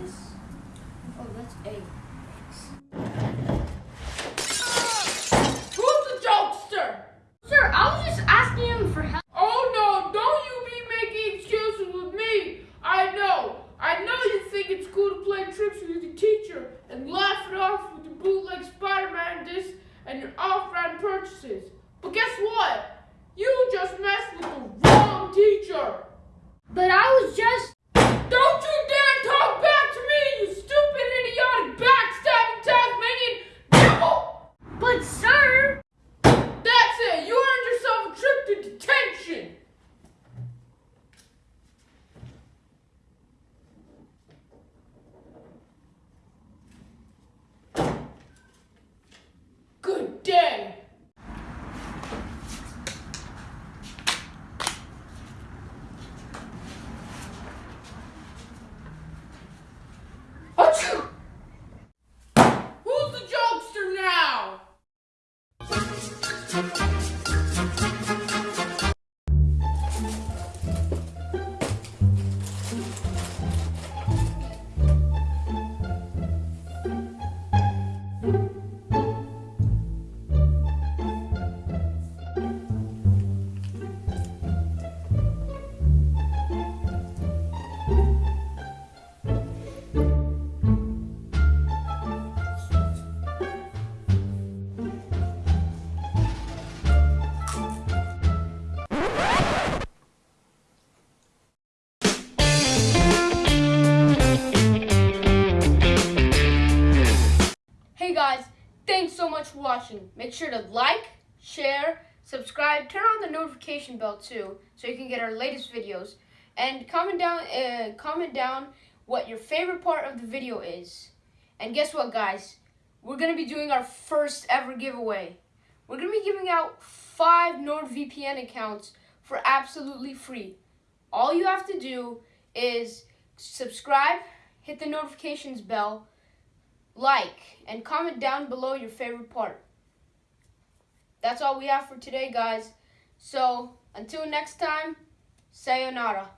Oh, that's A. Who's the jokester? Sir, I was just asking him for help. Oh no, don't you be making excuses with me. I know. I know you think it's cool to play tricks with your teacher and laugh it off with your bootleg Spider-Man disc and your off-brand purchases. But guess what? You just messed with the wrong teacher. But I was just. Don't you dare talk back to me, you stupid, idiotic, backstabbing Tasmanian devil! But, sir. That's it. You earned yourself a trip to detention. Good day. Achoo! Who's the jokester now? Hey guys, thanks so much for watching. Make sure to like, share, subscribe, turn on the notification bell too, so you can get our latest videos. And comment down, uh, comment down what your favorite part of the video is. And guess what, guys? We're gonna be doing our first ever giveaway. We're gonna be giving out five NordVPN accounts for absolutely free. All you have to do is subscribe, hit the notifications bell like, and comment down below your favorite part. That's all we have for today, guys. So, until next time, sayonara.